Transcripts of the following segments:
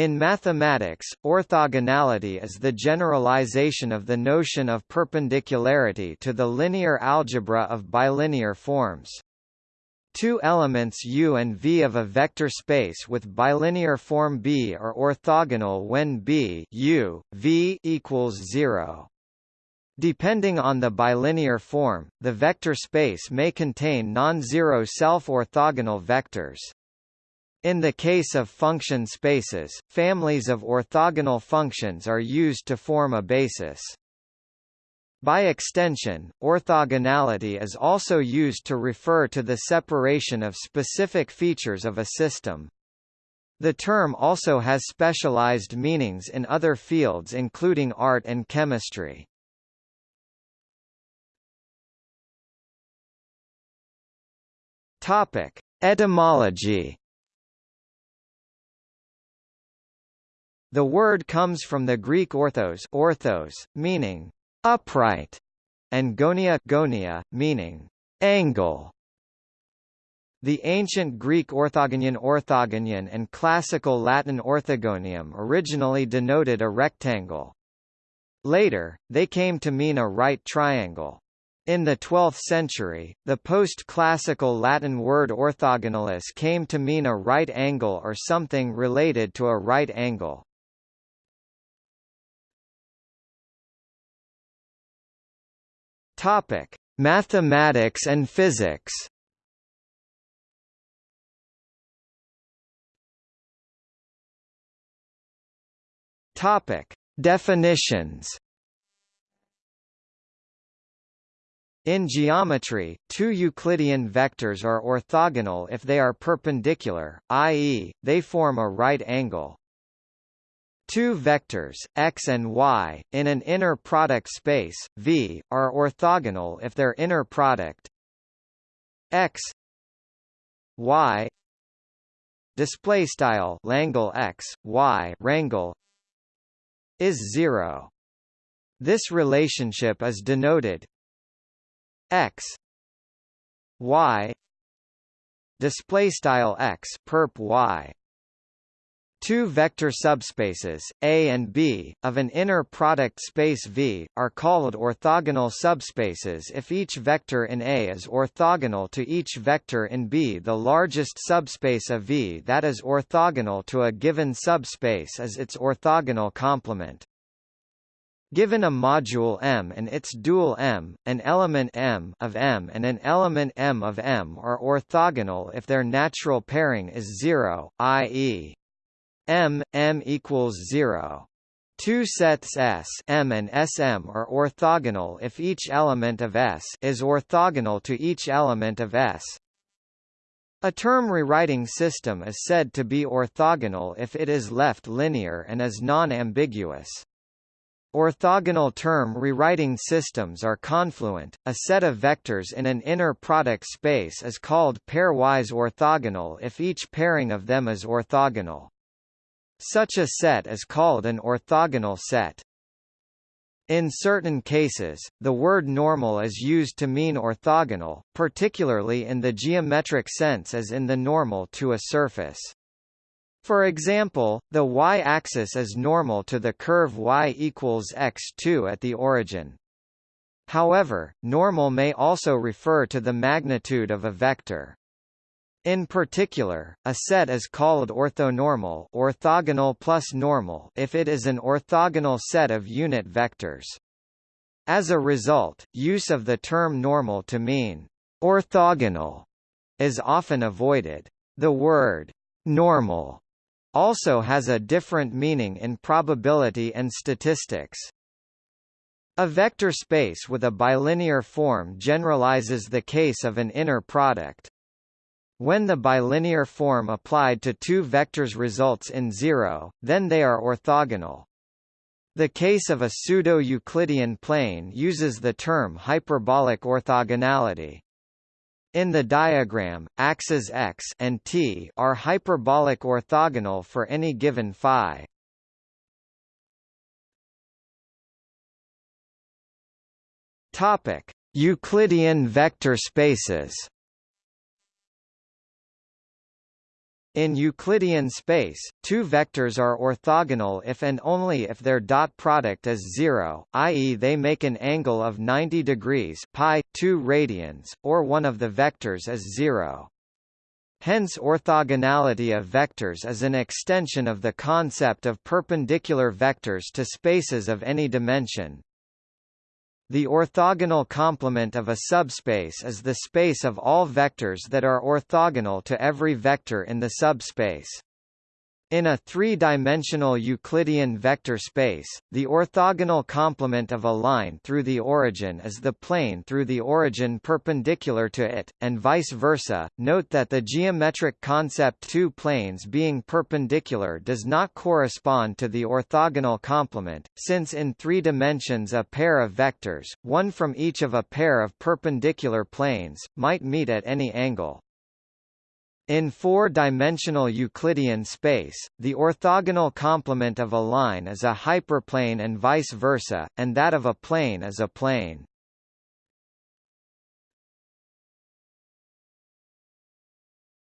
In mathematics, orthogonality is the generalization of the notion of perpendicularity to the linear algebra of bilinear forms. Two elements U and V of a vector space with bilinear form B are orthogonal when B U, v equals 0. Depending on the bilinear form, the vector space may contain non-zero self-orthogonal vectors. In the case of function spaces, families of orthogonal functions are used to form a basis. By extension, orthogonality is also used to refer to the separation of specific features of a system. The term also has specialized meanings in other fields including art and chemistry. Topic: Etymology The word comes from the Greek orthos, orthos meaning upright, and gonia, gonia meaning angle. The ancient Greek orthogonion orthogonion and classical Latin orthogonium originally denoted a rectangle. Later, they came to mean a right triangle. In the 12th century, the post-classical Latin word orthogonalis came to mean a right angle or something related to a right angle. Topic: Mathematics and physics. Topic: Definitions. In geometry, two Euclidean vectors are orthogonal if they are perpendicular, i.e., they form a right angle. Two vectors, x and y, in an inner product space, V, are orthogonal if their inner product x y display style Langle x y rangle is 0 this relationship is denoted x y display style x perp y Two vector subspaces, A and B, of an inner product space V, are called orthogonal subspaces if each vector in A is orthogonal to each vector in B. The largest subspace of V that is orthogonal to a given subspace is its orthogonal complement. Given a module M and its dual M, an element M of M and an element M of M are orthogonal if their natural pairing is zero, i.e. M, M equals 0. Two sets S M and Sm are orthogonal if each element of S is orthogonal to each element of S. A term rewriting system is said to be orthogonal if it is left linear and is non-ambiguous. Orthogonal term rewriting systems are confluent. A set of vectors in an inner product space is called pairwise orthogonal if each pairing of them is orthogonal. Such a set is called an orthogonal set. In certain cases, the word normal is used to mean orthogonal, particularly in the geometric sense as in the normal to a surface. For example, the y-axis is normal to the curve y equals x2 at the origin. However, normal may also refer to the magnitude of a vector. In particular, a set is called orthonormal orthogonal plus normal if it is an orthogonal set of unit vectors. As a result, use of the term normal to mean orthogonal is often avoided. The word normal also has a different meaning in probability and statistics. A vector space with a bilinear form generalizes the case of an inner product. When the bilinear form applied to two vectors results in zero, then they are orthogonal. The case of a pseudo-Euclidean plane uses the term hyperbolic orthogonality. In the diagram, axes x and t are hyperbolic orthogonal for any given phi. Topic: Euclidean vector spaces. In Euclidean space, two vectors are orthogonal if and only if their dot product is zero, i.e. they make an angle of 90 degrees pi 2 radians, or one of the vectors is zero. Hence orthogonality of vectors is an extension of the concept of perpendicular vectors to spaces of any dimension. The orthogonal complement of a subspace is the space of all vectors that are orthogonal to every vector in the subspace. In a three-dimensional Euclidean vector space, the orthogonal complement of a line through the origin is the plane through the origin perpendicular to it, and vice versa. Note that the geometric concept two planes being perpendicular does not correspond to the orthogonal complement, since in three dimensions a pair of vectors, one from each of a pair of perpendicular planes, might meet at any angle. In four-dimensional Euclidean space, the orthogonal complement of a line is a hyperplane and vice versa, and that of a plane is a plane.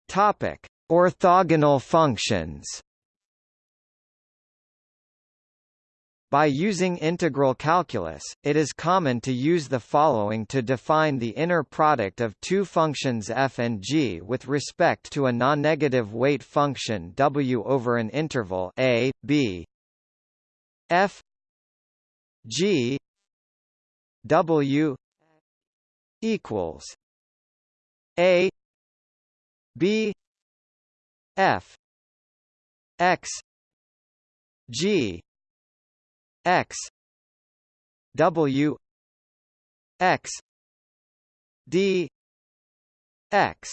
Topic: Orthogonal functions. By using integral calculus, it is common to use the following to define the inner product of two functions f and g with respect to a non-negative weight function w over an interval a, b. f g w equals a b f x g x. W. X. D. X.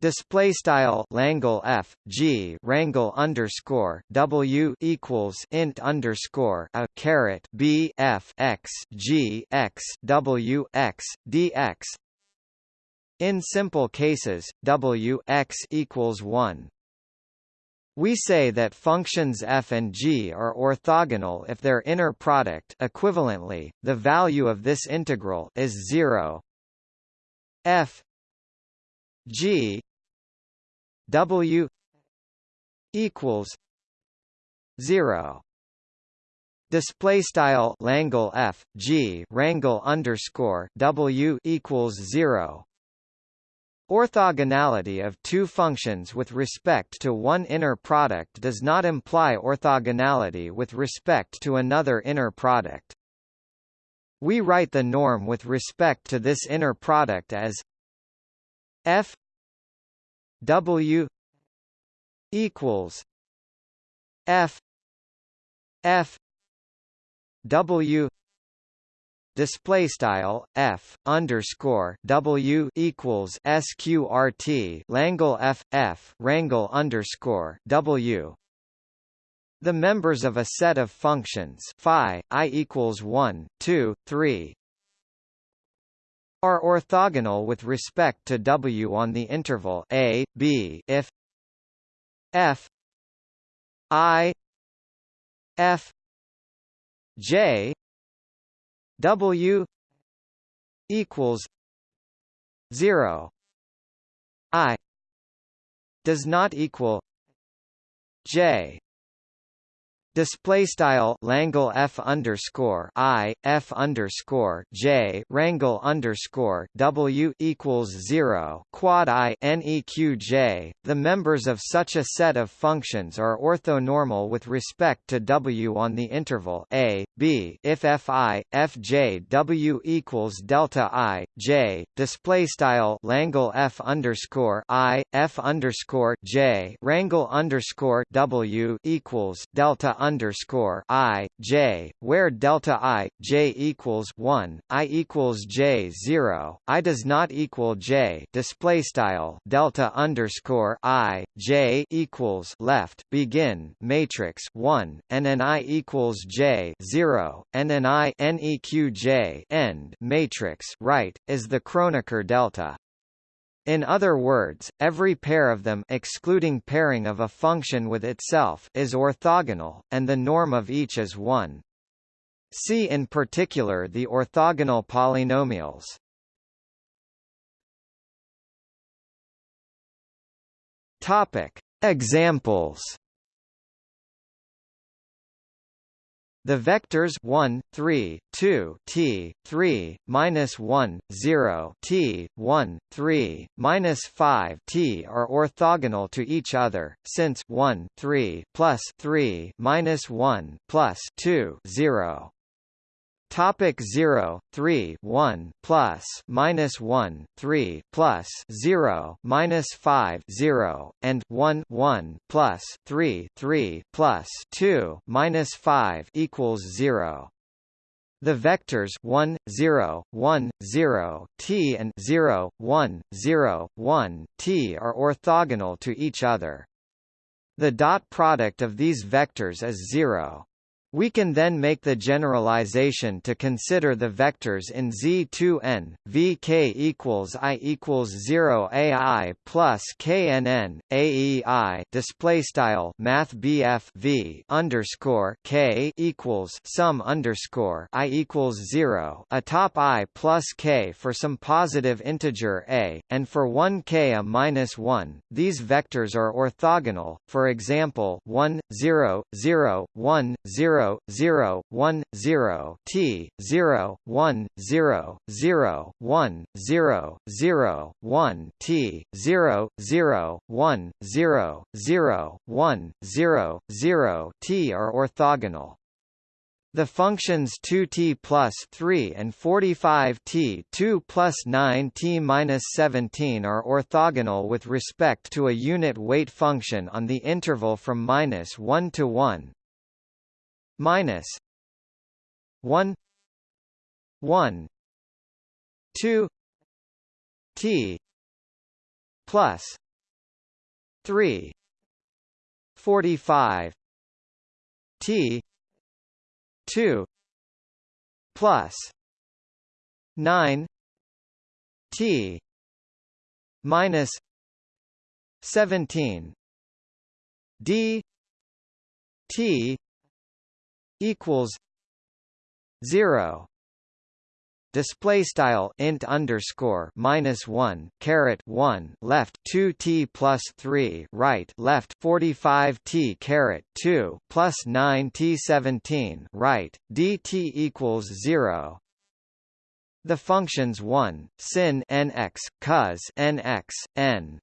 Display style Langle F G Rangle underscore W equals int underscore a caret B F X G X W X DX In simple cases, W x equals one. We say that functions f and g are orthogonal if their inner product equivalently, the value of this integral is 0 f g w equals 0 Display style Langle F G Rangle underscore W equals zero Orthogonality of two functions with respect to one inner product does not imply orthogonality with respect to another inner product. We write the norm with respect to this inner product as f w equals f f w display style f underscore w equals sqrt Langle f f rangle underscore w. The members of a set of functions phi i equals 1, 2, 3 are orthogonal with respect to w on the interval a b if f i f j W equals zero. I does not equal J Display style Langle F underscore I F underscore J Rangle underscore W equals zero quad I NEQ J. The members of such a set of functions are orthonormal with respect to W on the interval A, B if Fi, Fj W equals delta I, J. Display style Langle F underscore I F underscore J Rangle underscore W equals delta underscore i j, where delta i j equals one, i equals j zero, i does not equal j. Display style delta underscore i j equals left begin matrix one, and an i equals j zero, and an i neq j end matrix right is the Kronecker delta. In other words, every pair of them excluding pairing of a function with itself is orthogonal, and the norm of each is 1. See in particular the orthogonal polynomials. Topic: Examples. The vectors 1, 3, 2 t, 3, minus 1, 0 t, 1, 3, minus 5 t are orthogonal to each other, since 1, 3 plus 3 minus 1 plus 2 0 Topic 0, 3, 1, plus, minus 1, 3, plus 0, minus 5, 0, and 1, 1, plus 3, 3, plus 2, minus 5 equals 0. The vectors 1, 0, 1, 0, t and 0, 1, 0, 1, t are orthogonal to each other. The dot product of these vectors is 0. We can then make the generalization to consider the vectors in Z2n, Vk equals i equals 0 ai plus knn, aei display style v underscore k equals sum underscore i equals 0 atop i plus k for some positive integer a, and for 1 k a minus 1. These vectors are orthogonal, for example 1, 0, 0, 1, 0 0 0 1 0 t 0 1 0 0 1 0 0 1 t 0 0 1 0 0 1 0 0 t are orthogonal the functions 2t plus 3 and 45t 2 plus 9t minus 17 are orthogonal with respect to a unit weight function on the interval from minus 1 to 1 minus 1 1 2 t plus 3 45 t 2 plus 9 t minus 17 d t equals zero display style int underscore minus one caret one left two t plus three right left forty five t caret two plus nine t seventeen right dt equals zero. The functions one sin nx cos nx n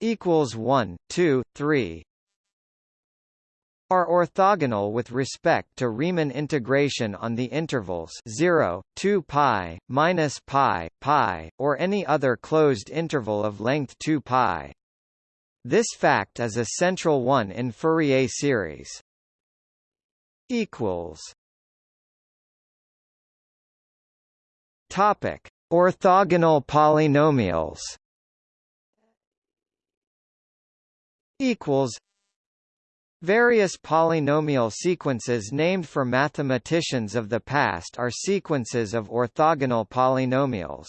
equals one two three are orthogonal with respect to Riemann integration on the intervals 0, 2 pi, minus pi, pi, or any other closed interval of length 2 pi. This fact is a central one in Fourier series. Equals. Topic: Orthogonal polynomials. Equals. Various polynomial sequences named for mathematicians of the past are sequences of orthogonal polynomials.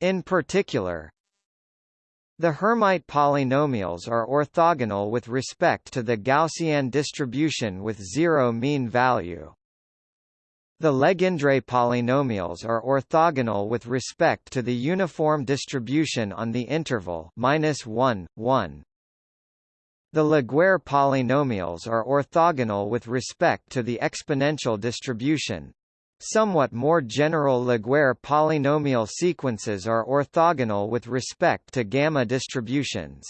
In particular, the Hermite polynomials are orthogonal with respect to the Gaussian distribution with zero mean value. The Legendre polynomials are orthogonal with respect to the uniform distribution on the interval -1, 1. The Laguerre polynomials are orthogonal with respect to the exponential distribution. Somewhat more general Laguerre polynomial sequences are orthogonal with respect to gamma distributions.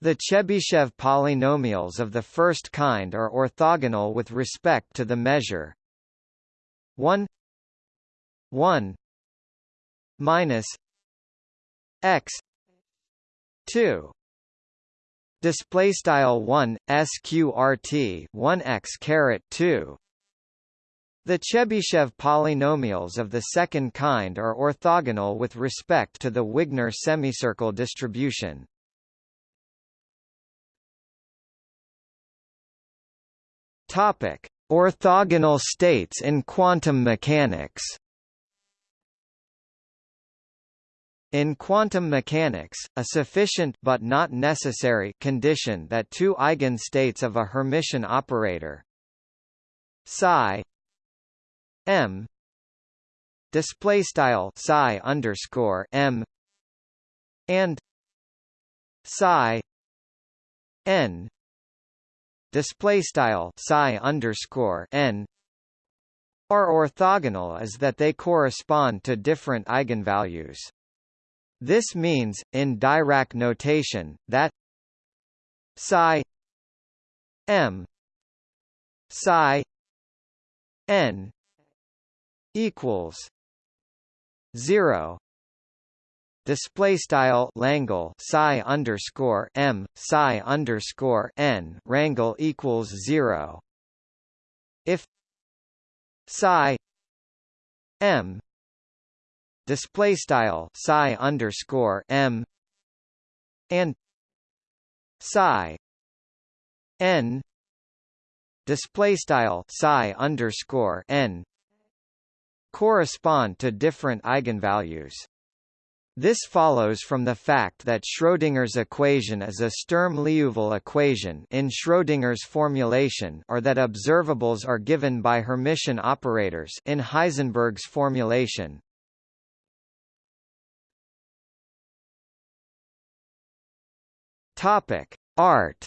The Chebyshev polynomials of the first kind are orthogonal with respect to the measure 1 1 minus x 2 display style 1 sqrt 1x caret 2 the Chebyshev polynomials of the second kind are orthogonal with respect to the Wigner semicircle distribution. Topic: Orthogonal states in quantum mechanics. In quantum mechanics, a sufficient but not necessary condition that two eigenstates of a Hermitian operator psi m display style psi underscore m and psi n display style psi underscore n are orthogonal is that they correspond to different eigenvalues. This means, in Dirac notation, that psi m psi n equals 0 display style Langle psi underscore m psi underscore n rangle equals zero. If psi m display style psi underscore m and psi n display style psi underscore n correspond to different eigenvalues. This follows from the fact that Schrödinger's equation is a Sturm-Liouville equation in Schrödinger's formulation or that observables are given by Hermitian operators in Heisenberg's formulation. Topic: Art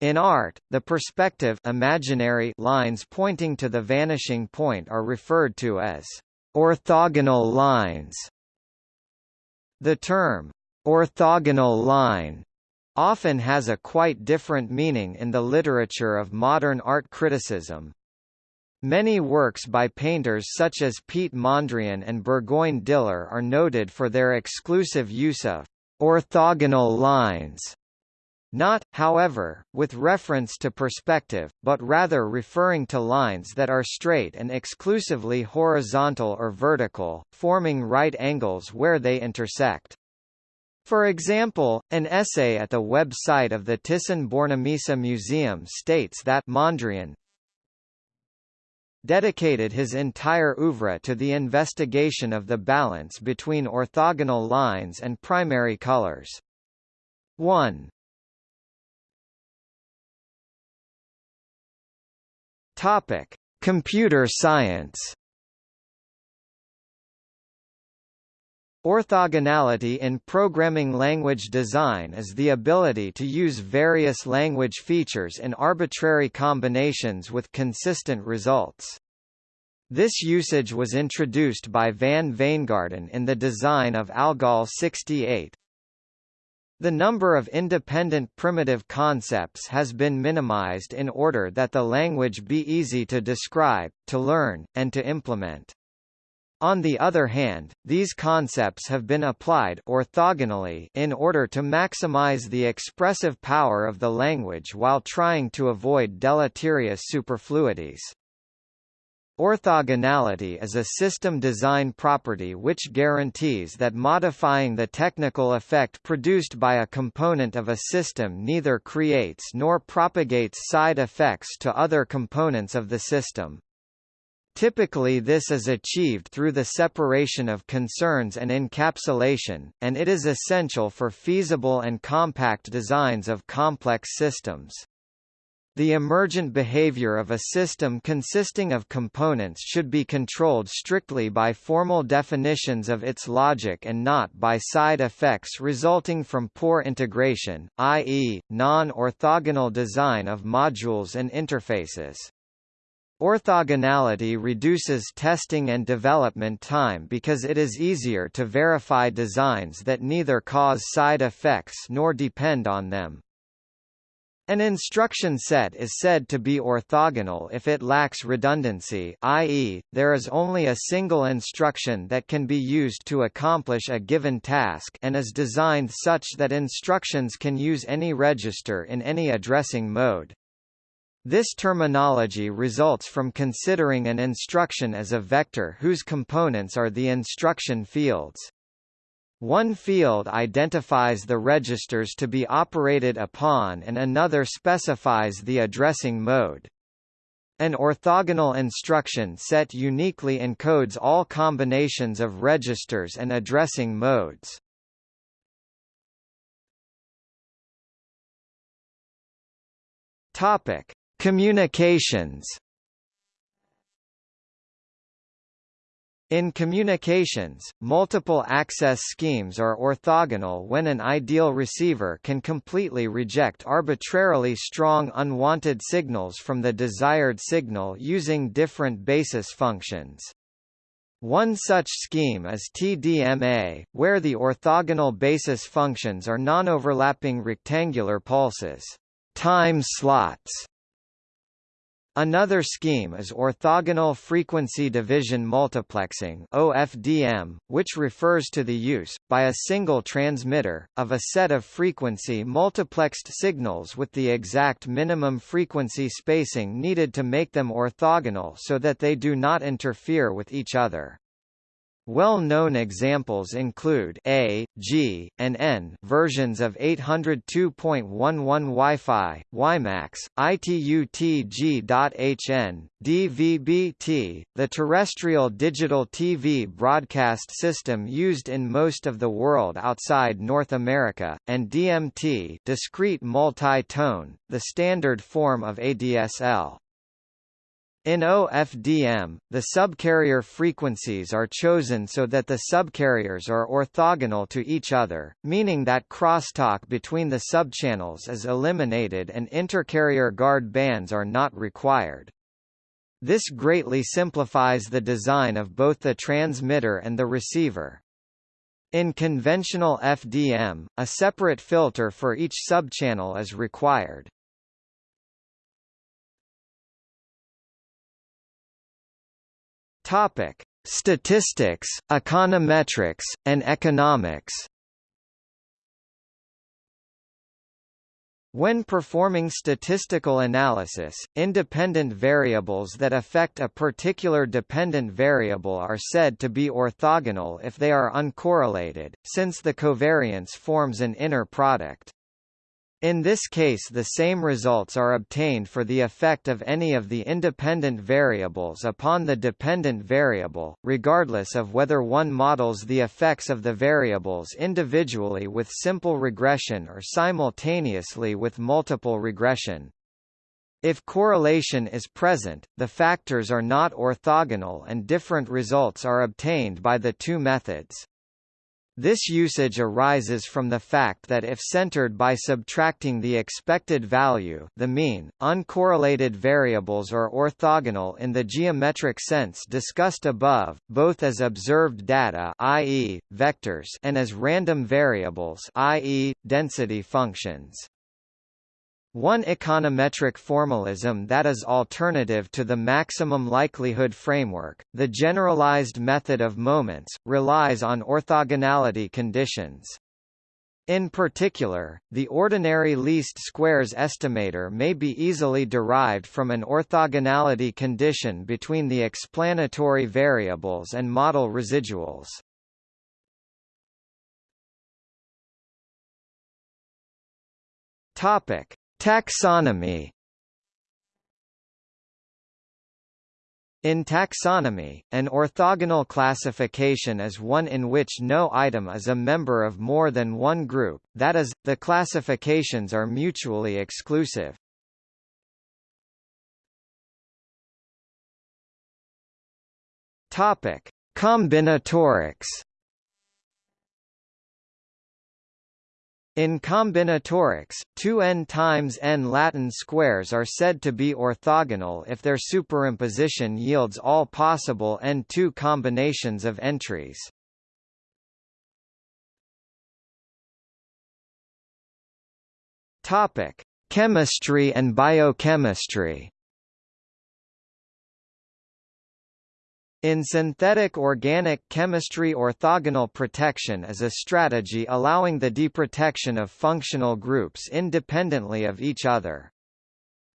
In art, the perspective imaginary lines pointing to the vanishing point are referred to as Orthogonal lines The term, orthogonal line, often has a quite different meaning in the literature of modern art criticism. Many works by painters such as Piet Mondrian and Burgoyne Diller are noted for their exclusive use of orthogonal lines not, however, with reference to perspective, but rather referring to lines that are straight and exclusively horizontal or vertical, forming right angles where they intersect. For example, an essay at the website of the Thyssen-Bornemisza Museum states that Mondrian dedicated his entire oeuvre to the investigation of the balance between orthogonal lines and primary colors. 1. Topic: Computer science. Orthogonality in programming language design is the ability to use various language features in arbitrary combinations with consistent results. This usage was introduced by van Wijngaarden in the design of ALGOL 68. The number of independent primitive concepts has been minimized in order that the language be easy to describe, to learn, and to implement. On the other hand, these concepts have been applied orthogonally in order to maximize the expressive power of the language while trying to avoid deleterious superfluities. Orthogonality is a system design property which guarantees that modifying the technical effect produced by a component of a system neither creates nor propagates side effects to other components of the system. Typically this is achieved through the separation of concerns and encapsulation, and it is essential for feasible and compact designs of complex systems. The emergent behavior of a system consisting of components should be controlled strictly by formal definitions of its logic and not by side effects resulting from poor integration, i.e., non-orthogonal design of modules and interfaces. Orthogonality reduces testing and development time because it is easier to verify designs that neither cause side effects nor depend on them. An instruction set is said to be orthogonal if it lacks redundancy i.e., there is only a single instruction that can be used to accomplish a given task and is designed such that instructions can use any register in any addressing mode. This terminology results from considering an instruction as a vector whose components are the instruction fields. One field identifies the registers to be operated upon and another specifies the addressing mode. An orthogonal instruction set uniquely encodes all combinations of registers and addressing modes. Topic: Communications In communications, multiple access schemes are orthogonal when an ideal receiver can completely reject arbitrarily strong unwanted signals from the desired signal using different basis functions. One such scheme is TDMA, where the orthogonal basis functions are non-overlapping rectangular pulses time slots Another scheme is orthogonal frequency division multiplexing OFDM, which refers to the use, by a single transmitter, of a set of frequency multiplexed signals with the exact minimum frequency spacing needed to make them orthogonal so that they do not interfere with each other. Well-known examples include A, G, and N versions of 802.11 Wi-Fi, WiMAX, ITU-TG.HN, DVB-T, the terrestrial digital TV broadcast system used in most of the world outside North America, and DMT discrete multi-tone, the standard form of ADSL. In OFDM, the subcarrier frequencies are chosen so that the subcarriers are orthogonal to each other, meaning that crosstalk between the subchannels is eliminated and intercarrier guard bands are not required. This greatly simplifies the design of both the transmitter and the receiver. In conventional FDM, a separate filter for each subchannel is required. Topic: Statistics, econometrics, and economics. When performing statistical analysis, independent variables that affect a particular dependent variable are said to be orthogonal if they are uncorrelated, since the covariance forms an inner product. In this case the same results are obtained for the effect of any of the independent variables upon the dependent variable, regardless of whether one models the effects of the variables individually with simple regression or simultaneously with multiple regression. If correlation is present, the factors are not orthogonal and different results are obtained by the two methods. This usage arises from the fact that if centered by subtracting the expected value the mean, uncorrelated variables are orthogonal in the geometric sense discussed above, both as observed data i.e., vectors and as random variables i.e., density functions. One econometric formalism that is alternative to the maximum likelihood framework, the generalized method of moments, relies on orthogonality conditions. In particular, the ordinary least squares estimator may be easily derived from an orthogonality condition between the explanatory variables and model residuals. Topic: Taxonomy In taxonomy, an orthogonal classification is one in which no item is a member of more than one group, that is, the classifications are mutually exclusive. Topic: Combinatorics In combinatorics, 2n times n Latin squares are said to be orthogonal if their superimposition yields all possible n2 combinations of entries. Topic: Chemistry and biochemistry. In synthetic organic chemistry orthogonal protection is a strategy allowing the deprotection of functional groups independently of each other.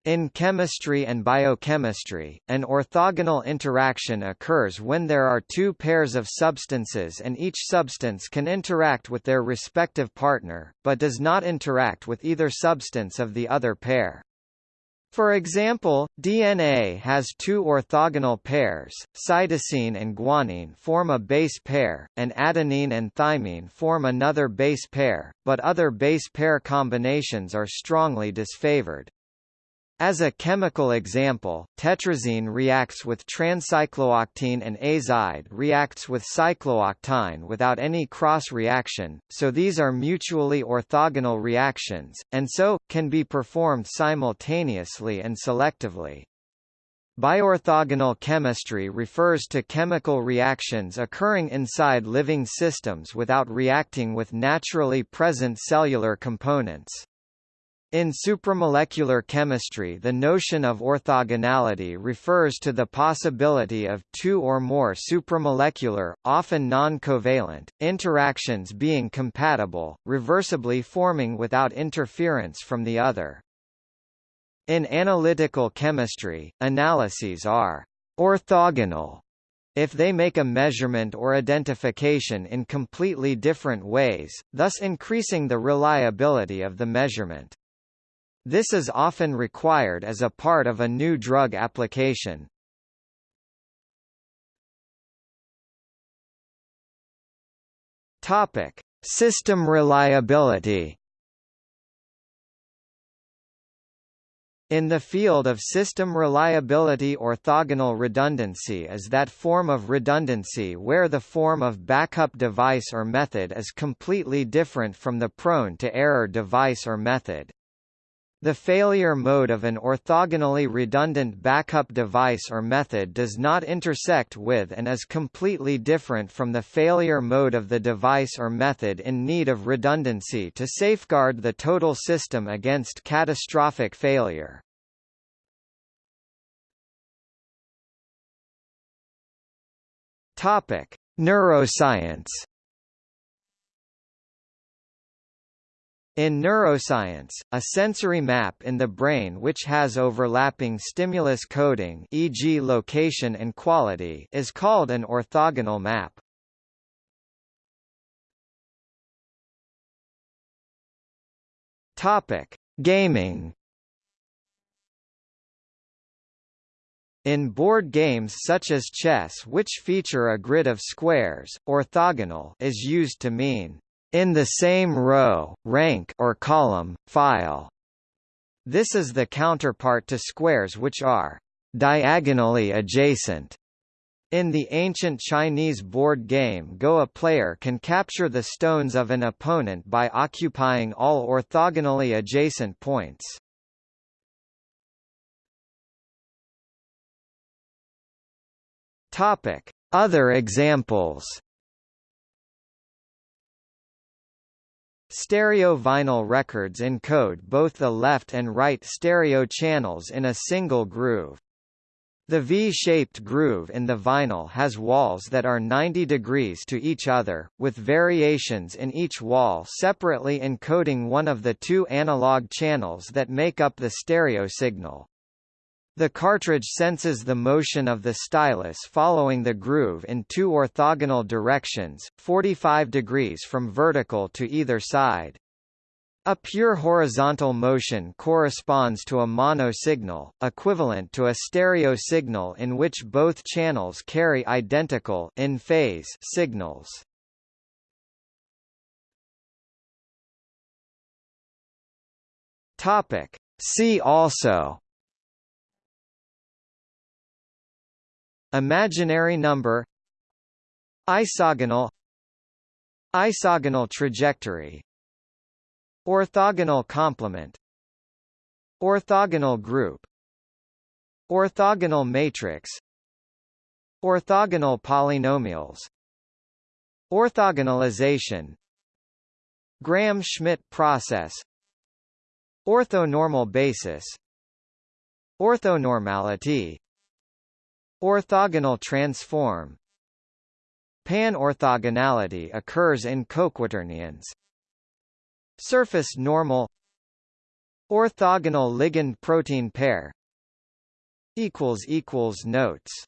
In chemistry and biochemistry, an orthogonal interaction occurs when there are two pairs of substances and each substance can interact with their respective partner, but does not interact with either substance of the other pair. For example, DNA has two orthogonal pairs, cytosine and guanine form a base pair, and adenine and thymine form another base pair, but other base pair combinations are strongly disfavored. As a chemical example, tetrazine reacts with transcyclooctene and azide reacts with cyclooctyne without any cross-reaction, so these are mutually orthogonal reactions, and so, can be performed simultaneously and selectively. Bioorthogonal chemistry refers to chemical reactions occurring inside living systems without reacting with naturally present cellular components. In supramolecular chemistry the notion of orthogonality refers to the possibility of two or more supramolecular, often non-covalent, interactions being compatible, reversibly forming without interference from the other. In analytical chemistry, analyses are orthogonal if they make a measurement or identification in completely different ways, thus increasing the reliability of the measurement. This is often required as a part of a new drug application. Topic: System reliability. In the field of system reliability orthogonal redundancy is that form of redundancy where the form of backup device or method is completely different from the prone to error device or method. The failure mode of an orthogonally redundant backup device or method does not intersect with and is completely different from the failure mode of the device or method in need of redundancy to safeguard the total system against catastrophic failure. Topic: Neuroscience In neuroscience, a sensory map in the brain which has overlapping stimulus coding e.g. location and quality is called an orthogonal map. Topic: Gaming In board games such as chess which feature a grid of squares, orthogonal is used to mean in the same row, rank or column, file. This is the counterpart to squares which are diagonally adjacent. In the ancient Chinese board game Go a player can capture the stones of an opponent by occupying all orthogonally adjacent points. Other examples Stereo vinyl records encode both the left and right stereo channels in a single groove. The V-shaped groove in the vinyl has walls that are 90 degrees to each other, with variations in each wall separately encoding one of the two analog channels that make up the stereo signal. The cartridge senses the motion of the stylus following the groove in two orthogonal directions, 45 degrees from vertical to either side. A pure horizontal motion corresponds to a mono signal, equivalent to a stereo signal in which both channels carry identical in phase signals. Topic. See also Imaginary number Isogonal Isogonal trajectory Orthogonal complement Orthogonal group Orthogonal matrix Orthogonal polynomials Orthogonalization Gram-Schmidt process Orthonormal basis Orthonormality Orthogonal transform. Pan-orthogonality occurs in coquaternions. Surface normal. Orthogonal ligand-protein pair. Notes